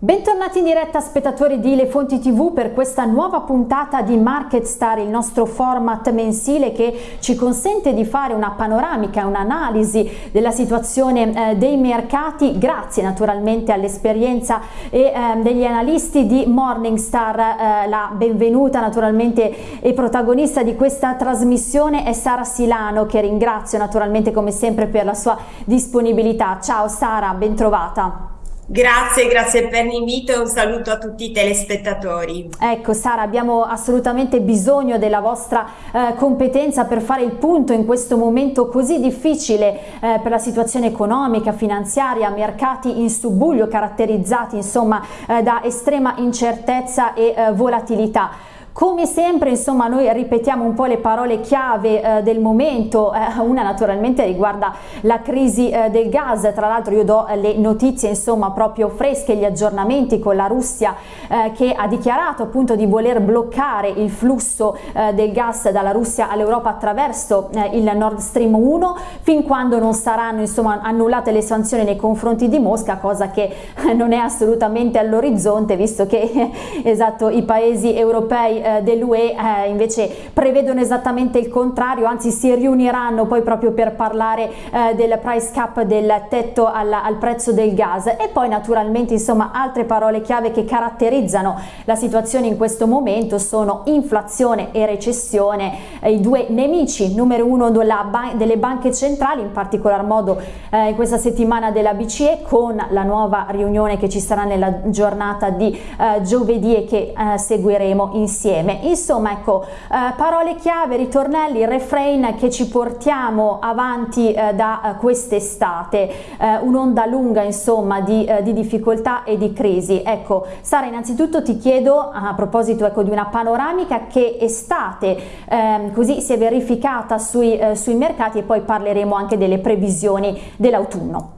Bentornati in diretta spettatori di Le Fonti TV per questa nuova puntata di Market Star, il nostro format mensile che ci consente di fare una panoramica, un'analisi della situazione eh, dei mercati grazie naturalmente all'esperienza eh, degli analisti di Morningstar. Eh, la benvenuta naturalmente e protagonista di questa trasmissione è Sara Silano che ringrazio naturalmente come sempre per la sua disponibilità. Ciao Sara, bentrovata. Grazie, grazie per l'invito e un saluto a tutti i telespettatori. Ecco Sara, abbiamo assolutamente bisogno della vostra eh, competenza per fare il punto in questo momento così difficile eh, per la situazione economica, finanziaria, mercati in subbuglio caratterizzati insomma eh, da estrema incertezza e eh, volatilità. Come sempre insomma noi ripetiamo un po' le parole chiave eh, del momento, eh, una naturalmente riguarda la crisi eh, del gas, tra l'altro io do le notizie insomma proprio fresche, gli aggiornamenti con la Russia eh, che ha dichiarato appunto di voler bloccare il flusso eh, del gas dalla Russia all'Europa attraverso eh, il Nord Stream 1 fin quando non saranno insomma annullate le sanzioni nei confronti di Mosca, cosa che non è assolutamente all'orizzonte visto che esatto i paesi europei eh, dell'UE eh, invece prevedono esattamente il contrario, anzi si riuniranno poi proprio per parlare eh, del price cap, del tetto al, al, prezzo del gas. E poi naturalmente insomma altre parole chiave che caratterizzano la situazione in questo momento sono inflazione e recessione, eh, i due nemici numero uno ban delle banche centrali, in particolar modo eh, in questa settimana della BCE con la nuova riunione che ci sarà nella giornata di eh, giovedì e che seguiremo insieme insieme. Insomma, ecco, eh, parole chiave, ritornelli, refrain che ci portiamo avanti eh, da eh, quest'estate, eh, un'onda lunga insomma di, eh, di, difficoltà e di crisi. Ecco, Sara, innanzitutto ti chiedo a proposito ecco, di una panoramica che estate ehm, così si è verificata sui, sui mercati e poi parleremo anche delle previsioni dell'autunno.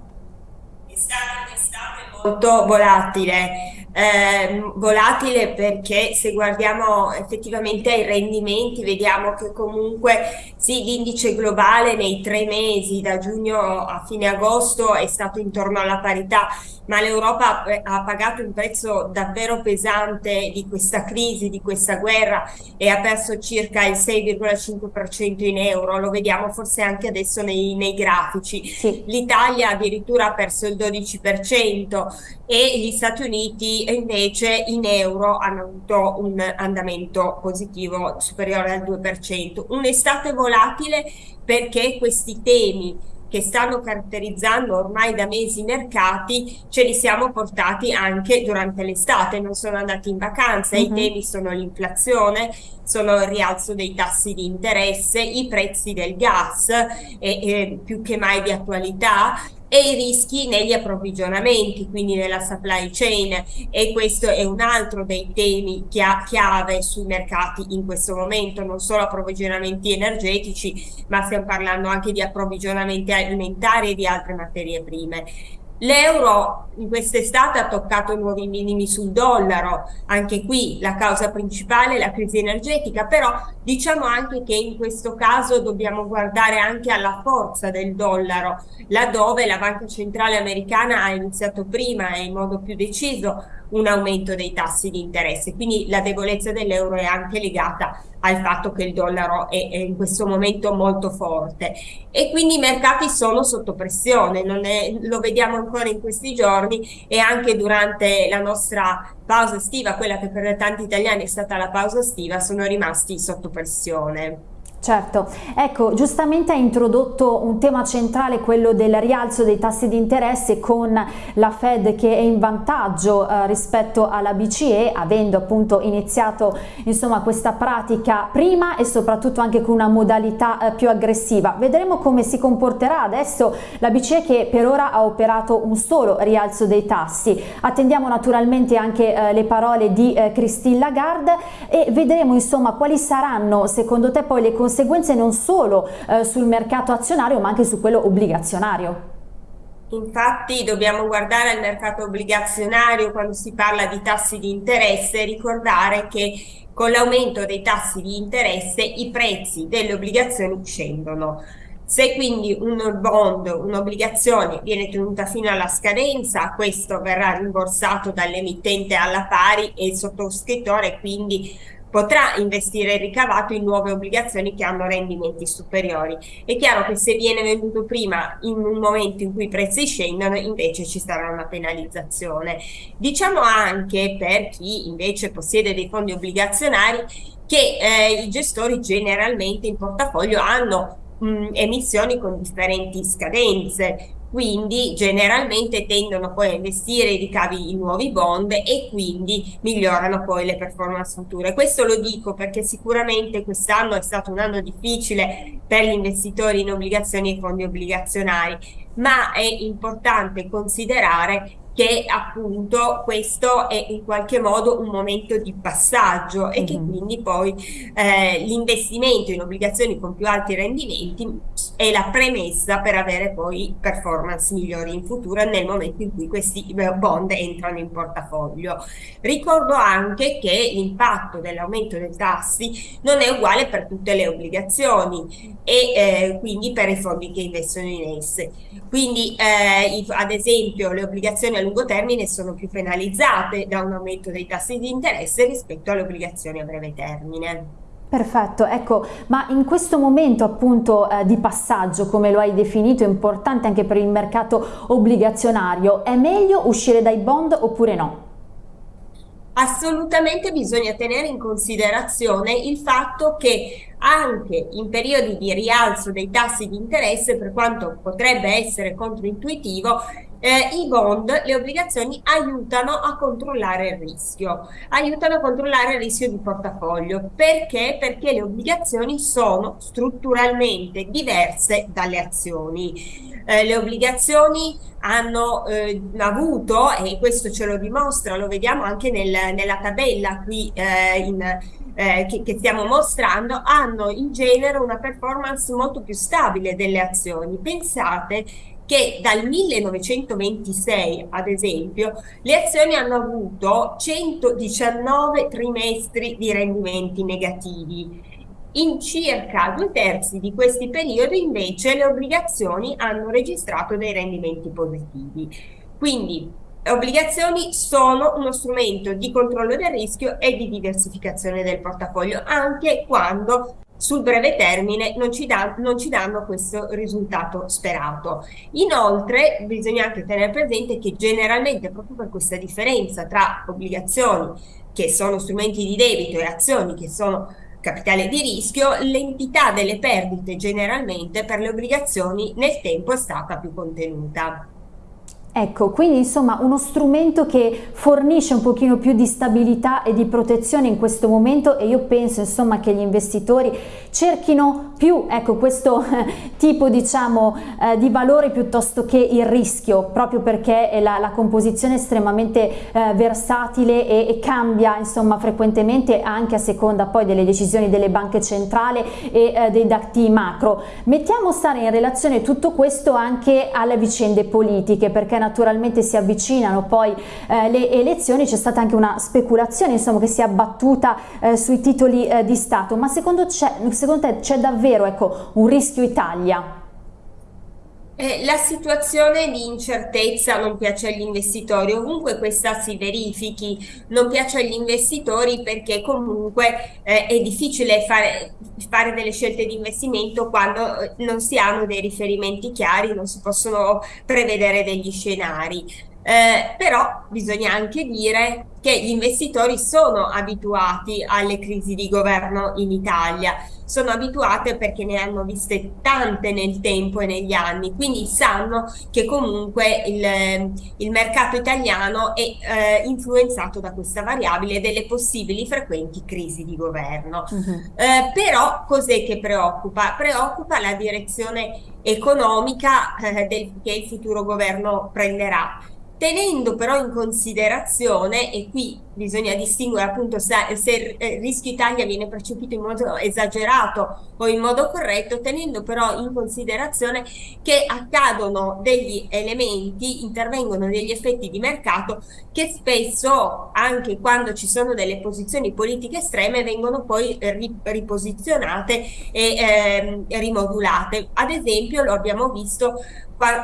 Estate, estate molto volatile eh, volatile perché se guardiamo effettivamente ai rendimenti vediamo che comunque sì l'indice globale nei tre mesi da giugno a fine agosto è stato intorno alla parità ma l'Europa ha pagato un prezzo davvero pesante di questa crisi, di questa guerra e ha perso circa il 6,5% in euro, lo vediamo forse anche adesso nei, nei grafici. Sì. L'Italia addirittura ha perso il 12% e gli Stati Uniti invece in euro hanno avuto un andamento positivo superiore al 2%. Un'estate volatile perché questi temi che stanno caratterizzando ormai da mesi i mercati, ce li siamo portati anche durante l'estate, non sono andati in vacanza, uh -huh. i mhm. temi sono l'inflazione, sono il rialzo dei tassi di interesse, i prezzi del gas, e, e più che mai di attualità, e i rischi negli approvvigionamenti, quindi nella supply chain e questo è un altro dei temi chiave sui mercati in questo momento, non solo approvvigionamenti energetici, ma stiamo parlando anche di approvvigionamenti alimentari e di altre materie prime. L'euro in quest'estate ha toccato nuovi minimi sul dollaro, anche qui la causa principale è la crisi energetica, però diciamo anche che in questo caso dobbiamo guardare anche alla forza del dollaro, laddove la Banca Centrale Americana ha iniziato prima e in modo più deciso un aumento dei tassi di interesse, quindi la debolezza dell'euro è anche legata al fatto che il dollaro è, è, in questo momento molto forte e quindi i mercati sono sotto pressione, è, lo vediamo ancora in questi giorni e anche durante la nostra pausa estiva, quella che per tanti italiani è stata la pausa estiva, sono rimasti sotto pressione. Certo, ecco, giustamente ha introdotto un tema centrale, quello del rialzo dei tassi di interesse con la Fed che è in vantaggio eh, rispetto alla BCE, avendo appunto iniziato insomma questa pratica prima e soprattutto anche con una modalità eh, più aggressiva. Vedremo come si comporterà adesso la BCE che per ora ha operato un solo rialzo dei tassi. Attendiamo naturalmente anche eh, le parole di eh, Christine Lagarde e vedremo insomma quali saranno secondo te poi le conseguenze conseguenze non solo eh, sul mercato azionario ma anche su quello obbligazionario. Infatti dobbiamo guardare al mercato obbligazionario quando si parla di tassi di interesse e ricordare che con l'aumento dei tassi di interesse i prezzi delle obbligazioni scendono. Se quindi un bond, un'obbligazione viene tenuta fino alla scadenza, questo verrà rimborsato dall'emittente alla pari e il sottoscrittore quindi potrà investire il ricavato in nuove obbligazioni che hanno rendimenti superiori. È chiaro che se viene venduto prima in un momento in cui i prezzi scendono invece ci sarà una penalizzazione. Diciamo anche per chi invece possiede dei fondi obbligazionari che eh, i gestori generalmente in portafoglio hanno mh, emissioni con differenti scadenze, quindi generalmente tendono poi a investire i ricavi in nuovi bond e quindi migliorano poi le performance future. Questo lo dico perché sicuramente quest'anno è stato un anno difficile per gli investitori in obbligazioni e fondi obbligazionari, ma è importante considerare che appunto questo è in qualche modo un momento di passaggio mm -hmm. e che mhm. quindi poi eh, l'investimento in obbligazioni con più alti rendimenti è la premessa per avere poi performance migliori in futuro nel momento in cui questi eh, bond entrano in portafoglio. Ricordo anche che l'impatto dell'aumento dei tassi non è uguale per tutte le obbligazioni e eh, quindi per i fondi che investono in esse. Quindi eh, ad esempio le obbligazioni a lungo termine sono più penalizzate da un aumento dei tassi di interesse rispetto alle obbligazioni a breve termine. Perfetto, ecco, ma in questo momento appunto eh, di passaggio, come lo hai definito, importante anche per il mercato obbligazionario, è meglio uscire dai bond oppure no? Assolutamente bisogna tenere in considerazione il fatto che anche in periodi di rialzo dei tassi di interesse, per quanto potrebbe essere controintuitivo, eh, i bond, le obbligazioni aiutano a controllare il rischio, aiutano a controllare il rischio di portafoglio. Perché? Perché le obbligazioni sono strutturalmente diverse dalle azioni. Eh, le obbligazioni hanno eh, avuto, e questo ce lo dimostra, lo vediamo anche nel, nella tabella qui eh, in, eh, che, che, stiamo mostrando, hanno in genere una performance molto più stabile delle azioni. Pensate che dal 1926, ad esempio, le azioni hanno avuto 119 trimestri di rendimenti negativi. In circa due terzi di questi periodi invece le obbligazioni hanno registrato dei rendimenti positivi. Quindi obbligazioni sono uno strumento di controllo del rischio e di diversificazione del portafoglio anche quando sul breve termine non ci, da, non ci, danno questo risultato sperato. Inoltre bisogna anche tenere presente che generalmente proprio per questa differenza tra obbligazioni che sono strumenti di debito e azioni che sono capitale di rischio, l'entità delle perdite generalmente per le obbligazioni nel tempo è stata più contenuta. Ecco, quindi insomma uno strumento che fornisce un pochino più di stabilità e di protezione in questo momento e io penso insomma che gli investitori cerchino più ecco, questo tipo diciamo eh, di valore piuttosto che il rischio proprio perché la, la composizione è estremamente eh, versatile e, e, cambia insomma frequentemente anche a seconda poi delle decisioni delle banche centrali e eh, dei dati macro. Mettiamo stare in relazione tutto questo anche alle vicende politiche perché naturalmente si avvicinano poi eh, le elezioni, c'è stata anche una speculazione insomma, che si è abbattuta eh, sui titoli eh, di Stato, ma secondo, secondo te c'è davvero ecco, un rischio Italia? Eh, la situazione di incertezza non piace agli investitori, ovunque questa si verifichi, non piace agli investitori perché comunque eh, è difficile fare, fare, delle scelte di investimento quando eh, non si hanno dei riferimenti chiari, non si possono prevedere degli scenari. Eh, però bisogna anche dire che gli investitori sono abituati alle crisi di governo in Italia, sono abituate perché ne hanno viste tante nel tempo e negli anni, quindi sanno che comunque il, il mercato italiano è eh, influenzato da questa variabile delle possibili frequenti crisi di governo. Uh -huh. eh, però cos'è che preoccupa? Preoccupa la direzione economica eh, del, che il futuro governo prenderà tenendo però in considerazione, e qui bisogna distinguere appunto se, se il rischio Italia viene percepito in modo esagerato o in modo corretto, tenendo però in considerazione che accadono degli elementi, intervengono degli effetti di mercato che spesso, anche quando ci sono delle posizioni politiche estreme, vengono poi riposizionate e eh, rimodulate. Ad esempio lo abbiamo visto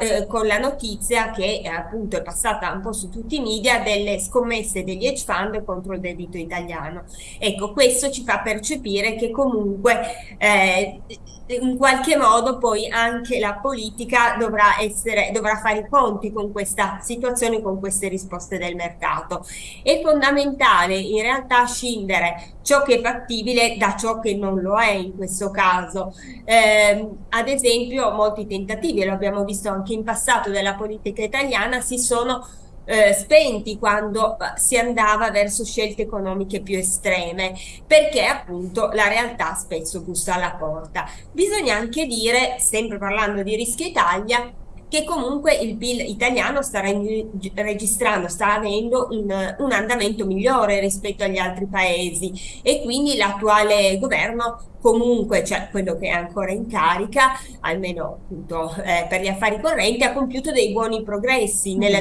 eh, con la notizia che eh, appunto è passata un po' su tutti i media delle scommesse degli hedge fund contro il debito italiano. Ecco, questo ci fa percepire che comunque eh, in qualche modo poi anche la politica dovrà, essere, dovrà fare i conti con questa situazione, con queste risposte del mercato. È fondamentale in realtà scindere ciò che è fattibile da ciò che non lo è in questo caso. Eh, ad esempio molti tentativi, lo abbiamo visto anche in passato della politica italiana, si sono eh, spenti quando eh, si andava verso scelte economiche più estreme, perché appunto la realtà spesso bussa alla porta. Bisogna anche dire, sempre parlando di Rischio Italia, che comunque il PIL italiano sta registrando, sta avendo un, un, andamento migliore rispetto agli altri paesi e quindi l'attuale governo comunque, cioè quello che è ancora in carica, almeno appunto eh, per gli affari correnti, ha compiuto dei buoni progressi mm. nella,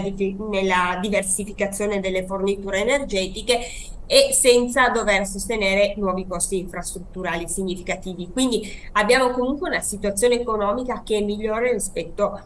nella diversificazione delle forniture energetiche e senza dover sostenere nuovi costi infrastrutturali significativi. Quindi abbiamo comunque una situazione economica che è migliore rispetto a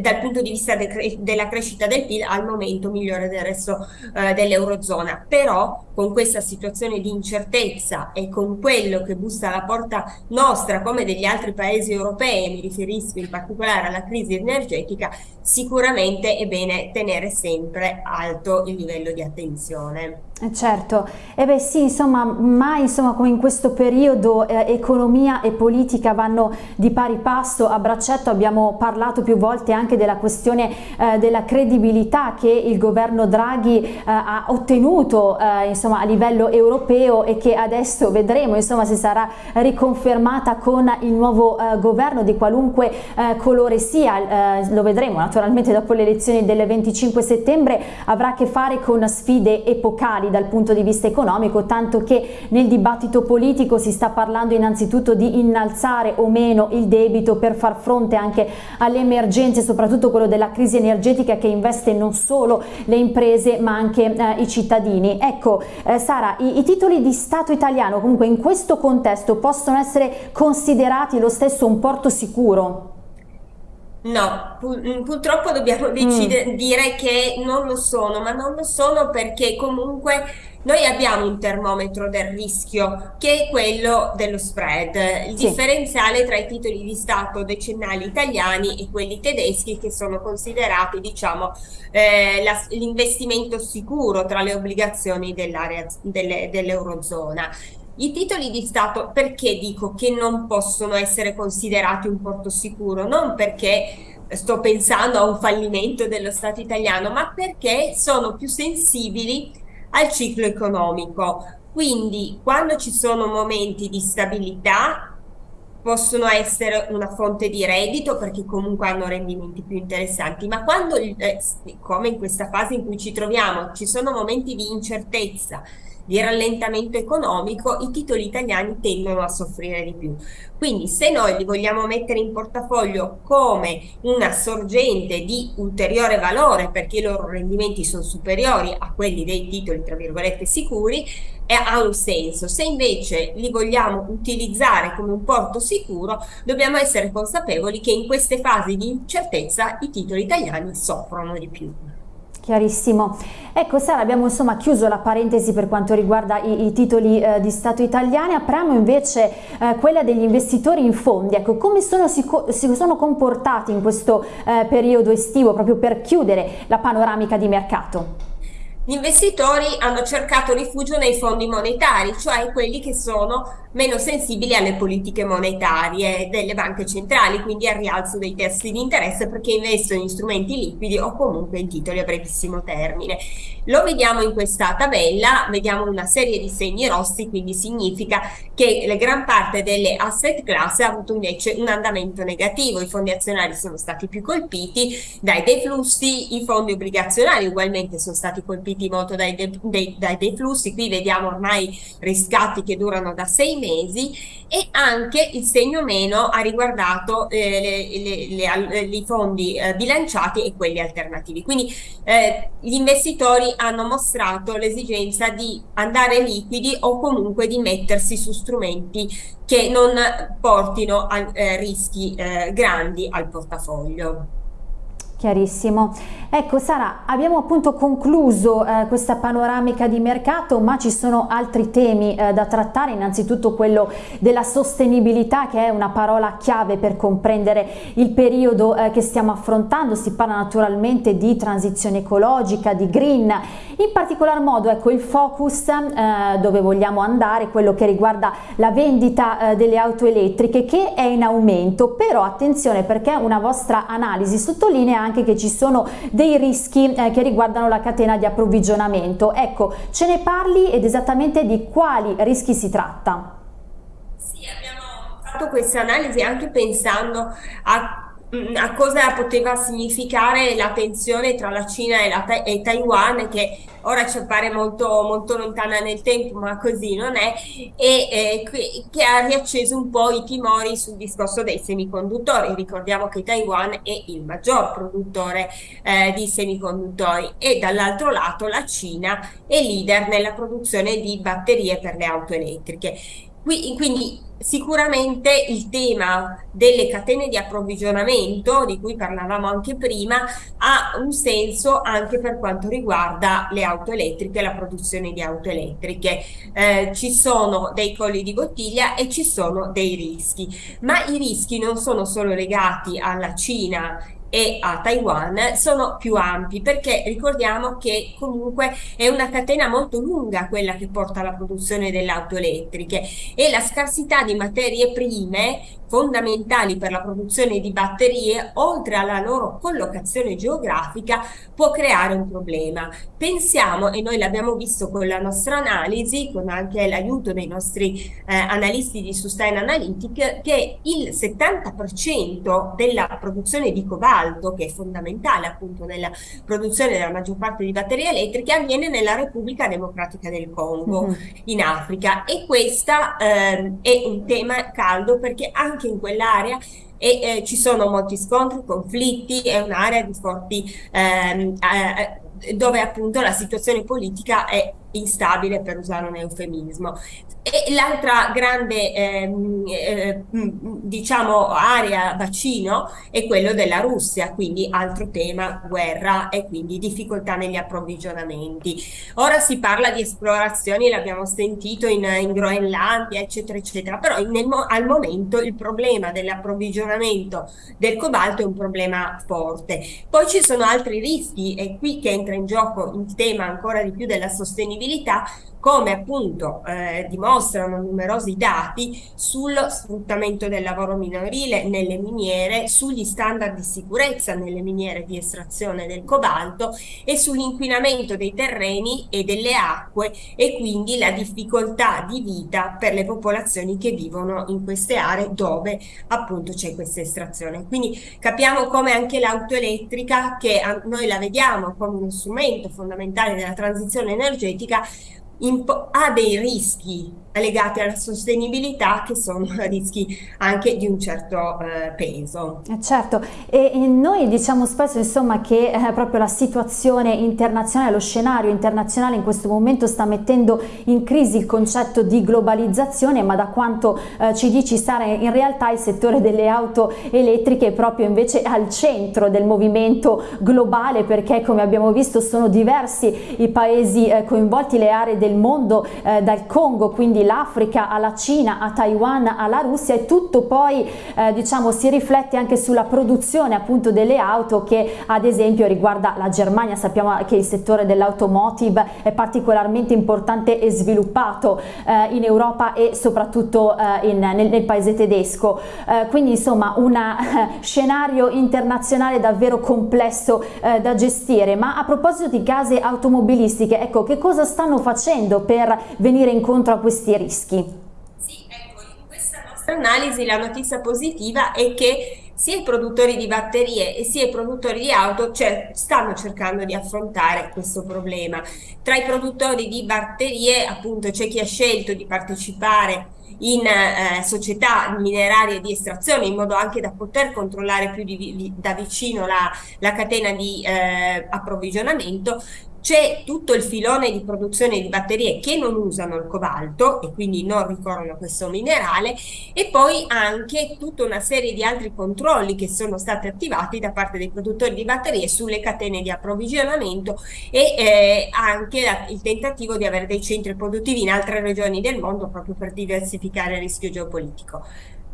dal punto di vista de della crescita del PIL al momento migliore del resto eh, dell'Eurozona. Però con questa situazione di incertezza e con quello che bussa alla porta nostra come degli altri paesi europei, mi riferisco in particolare alla crisi energetica, sicuramente è bene tenere sempre alto il livello di attenzione. Eh, certo, e eh beh sì, insomma, mai insomma, come in questo periodo eh, economia e politica vanno di pari passo, a braccetto abbiamo parlato più volte anche della questione eh, della credibilità che il governo Draghi eh, ha ottenuto eh, insomma, a livello europeo e che adesso vedremo insomma, se sarà riconfermata con il nuovo governo di qualunque colore sia, lo vedremo naturalmente dopo le elezioni del 25 settembre, avrà a che fare con sfide epocali dal punto di vista economico, tanto che nel dibattito politico si sta parlando innanzitutto di innalzare o meno il debito per far fronte anche alle emergenze, soprattutto quello della crisi energetica che investe non solo le imprese ma anche eh, i cittadini. Ecco eh, Sara, i, i titoli di Stato italiano comunque in questo contesto possono essere considerati lo stesso un porto sicuro? No, pu- purtroppo dobbiamo mm. dire che non lo sono, ma non lo sono perché comunque noi abbiamo un termometro del rischio che è quello dello spread, il sì. differenziale tra i titoli di Stato decennali italiani e quelli tedeschi che sono considerati diciamo eh, l'investimento sicuro tra le obbligazioni dell'area dell'Eurozona. I titoli di Stato perché dico che non possono essere considerati un porto sicuro? Non perché sto pensando a un fallimento dello Stato italiano, ma perché sono più sensibili al ciclo economico. Quindi quando ci sono momenti di stabilità possono essere una fonte di reddito perché comunque hanno rendimenti più interessanti, ma quando, eh, come in questa fase in cui ci troviamo, ci sono momenti di incertezza, di rallentamento economico, i titoli italiani tendono a soffrire di più. Quindi se noi li vogliamo mettere in portafoglio come una sorgente di ulteriore valore perché i loro rendimenti sono superiori a quelli dei titoli tra virgolette sicuri, eh, ha un senso. Se invece li vogliamo utilizzare come un porto sicuro, dobbiamo essere consapevoli che in queste fasi di incertezza i titoli italiani soffrono di più. Chiarissimo. Ecco Sara, abbiamo insomma chiuso la parentesi per quanto riguarda i, i titoli eh, di Stato italiani, apriamo invece eh, quella degli investitori in fondi. Ecco, come sono, si, si sono comportati in questo eh, periodo estivo proprio per chiudere la panoramica di mercato? Gli investitori hanno cercato rifugio nei fondi monetari, cioè quelli che sono meno sensibili alle politiche monetarie delle banche centrali, quindi al rialzo dei tassi di interesse perché investono in strumenti liquidi o comunque in titoli a brevissimo termine. Lo vediamo in questa tabella, vediamo una serie di segni rossi, quindi significa che la gran parte delle asset class ha avuto invece un andamento negativo, i fondi azionari sono stati più colpiti dai deflussi, i fondi obbligazionari ugualmente sono stati colpiti partiti molto dai, dei, dai deflussi, qui vediamo ormai riscatti che durano da sei mesi e anche il segno meno ha riguardato eh, i fondi eh, bilanciati e quelli alternativi. Quindi eh, gli investitori hanno mostrato l'esigenza di andare liquidi o comunque di mettersi su strumenti che non portino a eh, rischi eh, grandi al portafoglio. Chiarissimo. Ecco Sara, abbiamo appunto concluso eh, questa panoramica di mercato, ma ci sono altri temi eh, da trattare, innanzitutto quello della sostenibilità che è una parola chiave per comprendere il periodo eh, che stiamo affrontando, si parla naturalmente di transizione ecologica, di green, in particolar modo ecco il focus eh, dove vogliamo andare, quello che riguarda la vendita eh, delle auto elettriche che è in aumento, però attenzione perché una vostra analisi sottolinea anche che ci sono dei rischi eh, che riguardano la catena di approvvigionamento. Ecco, ce ne parli ed esattamente di quali rischi si tratta? Sì, abbiamo fatto questa analisi anche pensando a a cosa poteva significare la tensione tra la Cina e, la, e Taiwan che ora ci appare molto, molto, lontana nel tempo ma così non è e eh, che ha riacceso un po' i timori sul discorso dei semiconduttori. Ricordiamo che Taiwan è il maggior produttore eh, di semiconduttori e dall'altro lato la Cina è leader nella produzione di batterie per le auto elettriche quindi sicuramente il tema delle catene di approvvigionamento, di cui parlavamo anche prima, ha un senso anche per quanto riguarda le auto elettriche, la produzione di auto elettriche. Eh, ci sono dei colli di bottiglia e ci sono dei rischi, ma i rischi non sono solo legati alla Cina e a Taiwan sono più ampi perché ricordiamo che comunque è una catena molto lunga quella che porta alla produzione delle auto elettriche e la scarsità di materie prime fondamentali per la produzione di batterie oltre alla loro collocazione geografica può creare un problema. Pensiamo, e noi l'abbiamo visto con la nostra analisi, con anche l'aiuto dei nostri eh, analisti di Sustain Analytic, che il 70% della produzione di cobalto che è fondamentale appunto nella produzione della maggior parte di batterie elettriche, avviene nella Repubblica Democratica del Congo, mm -hmm. in Africa. E questo eh, è un tema caldo perché anche in quell'area e eh, ci sono molti scontri, conflitti, è un'area di forti ehm, eh, dove appunto la situazione politica è instabile per usare un eufemismo. E l'altra grande ehm, eh, diciamo area bacino è quello della Russia, quindi altro tema guerra e quindi difficoltà negli approvvigionamenti. Ora si parla di esplorazioni, l'abbiamo sentito in, in, Groenlandia, eccetera, eccetera, però nel, al momento il problema dell'approvvigionamento del cobalto è un problema forte. Poi ci sono altri rischi, è qui che entra in gioco il tema ancora di più della sostenibilità sostenibilità come appunto eh, dimostrano numerosi dati sul sfruttamento del lavoro minorile nelle miniere, sugli standard di sicurezza nelle miniere di estrazione del cobalto e sull'inquinamento dei terreni e delle acque e quindi la difficoltà di vita per le popolazioni che vivono in queste aree dove appunto c'è questa estrazione. Quindi capiamo come anche l'auto elettrica, che noi la vediamo come uno strumento fondamentale della transizione energetica, ha dei rischi legati alla sostenibilità che sono rischi anche di un certo eh, peso. Eh, certo, e, e, noi diciamo spesso insomma che eh, proprio la situazione internazionale, lo scenario internazionale in questo momento sta mettendo in crisi il concetto di globalizzazione, ma da quanto eh, ci dici Sara, in realtà il settore delle auto elettriche è proprio invece al centro del movimento globale perché come abbiamo visto sono diversi i paesi eh, coinvolti, le aree del mondo, eh, dal Congo, quindi l'Africa alla Cina, a Taiwan, alla Russia e tutto poi eh, diciamo si riflette anche sulla produzione appunto delle auto che ad esempio riguarda la Germania, sappiamo che il settore dell'automotive è particolarmente importante e sviluppato eh, in Europa e soprattutto eh, in, nel, nel, paese tedesco, eh, quindi insomma un scenario internazionale davvero complesso eh, da gestire, ma a proposito di case automobilistiche, ecco che cosa stanno facendo per venire incontro a questi rischi? Sì, ecco, in questa nostra analisi la notizia positiva è che sia i produttori di batterie e sia i produttori di auto cioè, stanno cercando di affrontare questo problema. Tra i produttori di batterie appunto c'è chi ha scelto di partecipare in eh, società minerarie di estrazione in modo anche da poter controllare più di, di, da vicino la, la catena di eh, approvvigionamento c'è tutto il filone di produzione di batterie che non usano il cobalto e quindi non ricorrono a questo minerale e poi anche tutta una serie di altri controlli che sono stati attivati da parte dei produttori di batterie sulle catene di approvvigionamento e eh, anche il tentativo di avere dei centri produttivi in altre regioni del mondo proprio per diversificare il rischio geopolitico.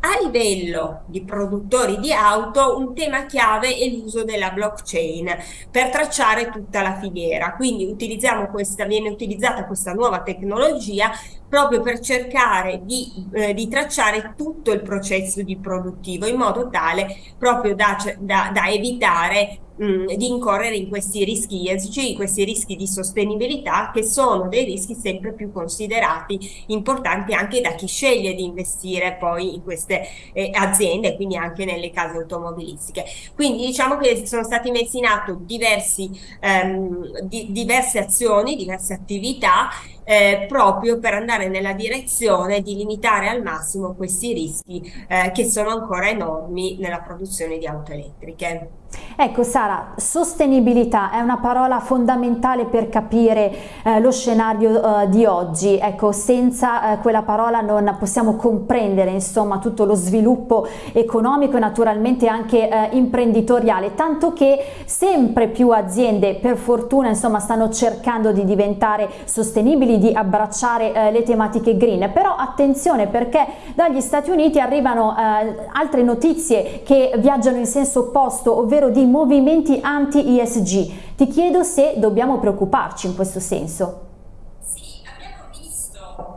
A livello di produttori di auto, un tema chiave è l'uso della blockchain per tracciare tutta la filiera. Quindi utilizziamo questa, viene utilizzata questa nuova tecnologia proprio per cercare di, eh, di tracciare tutto il processo di produttivo in modo tale proprio da, da, da evitare mh, di incorrere in questi rischi ESG, questi rischi di sostenibilità che sono dei rischi sempre più considerati importanti anche da chi sceglie di investire poi in queste eh, aziende, quindi anche nelle case automobilistiche. Quindi diciamo che sono stati messi in atto diversi, ehm, di, diverse azioni, diverse attività eh, proprio per andare nella direzione di limitare al massimo questi rischi eh, che sono ancora enormi nella produzione di auto elettriche. Ecco Sara, sostenibilità è una parola fondamentale per capire eh, lo scenario eh, di oggi, ecco senza eh, quella parola non possiamo comprendere insomma tutto lo sviluppo economico e naturalmente anche eh, imprenditoriale, tanto che sempre più aziende per fortuna insomma stanno cercando di diventare sostenibili, di abbracciare eh, le tematiche green, però attenzione perché dagli Stati Uniti arrivano eh, altre notizie che viaggiano in senso opposto, ovvero ovvero di movimenti anti-ESG. Ti chiedo se dobbiamo preoccuparci in questo senso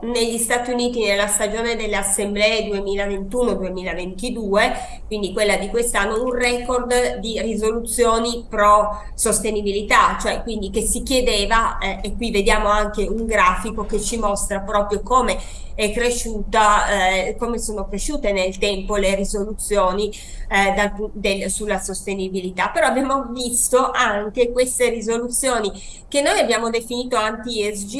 negli Stati Uniti nella stagione delle assemblee 2021-2022, quindi quella di quest'anno, un record di risoluzioni pro sostenibilità, cioè quindi che si chiedeva, eh, e qui vediamo anche un grafico che ci mostra proprio come è cresciuta, eh, come sono cresciute nel tempo le risoluzioni eh, dal, del, sulla sostenibilità, però abbiamo visto anche queste risoluzioni che noi abbiamo definito anti-ESG,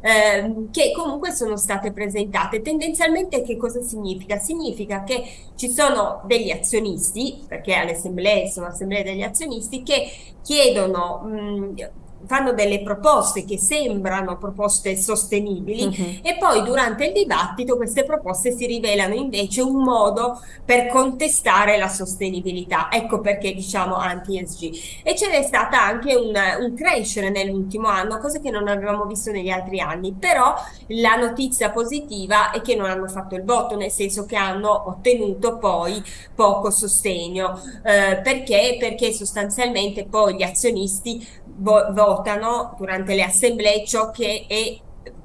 eh, che comunque sono state presentate. Tendenzialmente che cosa significa? Significa che ci sono degli azionisti, perché alle assemblee sono assemblee degli azionisti, che chiedono mh, fanno delle proposte che sembrano proposte sostenibili uh mhm. -huh. e poi durante il dibattito queste proposte si rivelano invece un modo per contestare la sostenibilità. Ecco perché diciamo anti-ESG. E ce n'è stata anche un, un crescere nell'ultimo anno, cosa che non avevamo visto negli altri anni, però la notizia positiva è che non hanno fatto il voto, nel senso che hanno ottenuto poi poco sostegno. Eh, perché? Perché sostanzialmente poi gli azionisti votano durante le assemblee ciò che è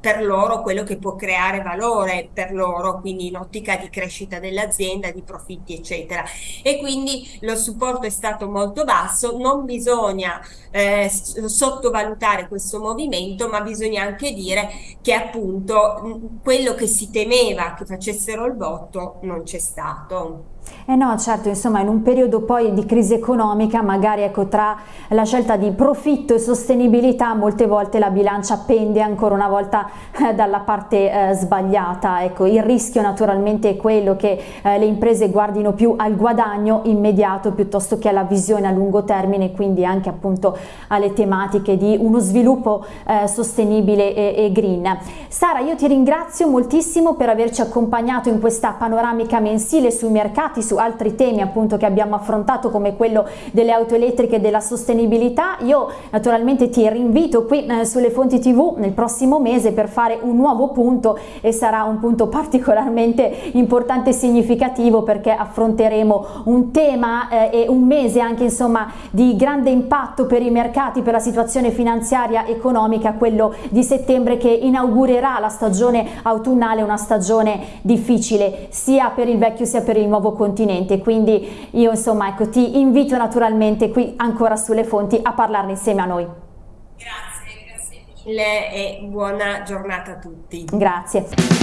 per loro quello che può creare valore per loro, quindi in ottica di crescita dell'azienda, di profitti eccetera. E quindi lo supporto è stato molto basso, non bisogna eh, sottovalutare questo movimento, ma bisogna anche dire che appunto quello che si temeva che facessero il voto non c'è stato. Eh no, certo, insomma, in un periodo poi di crisi economica, magari ecco, tra la scelta di profitto e sostenibilità, molte volte la bilancia pende ancora una volta dalla parte eh, sbagliata. Ecco, il rischio naturalmente è quello che eh, le imprese guardino più al guadagno immediato piuttosto che alla visione a lungo termine, quindi anche appunto alle tematiche di uno sviluppo eh, sostenibile e, e green. Sara, io ti ringrazio moltissimo per averci accompagnato in questa panoramica mensile sui mercati su altri temi appunto che abbiamo affrontato come quello delle auto elettriche e della sostenibilità. Io naturalmente ti rinvito qui eh, sulle fonti tv nel prossimo mese per fare un nuovo punto e sarà un punto particolarmente importante e significativo perché affronteremo un tema eh, e un mese anche insomma di grande impatto per i mercati, per la situazione finanziaria economica, quello di settembre che inaugurerà la stagione autunnale, una stagione difficile sia per il vecchio sia per il nuovo continente quindi io insomma ecco ti invito naturalmente qui ancora sulle fonti a parlarne insieme a noi. Grazie mille e buona giornata a tutti. Grazie.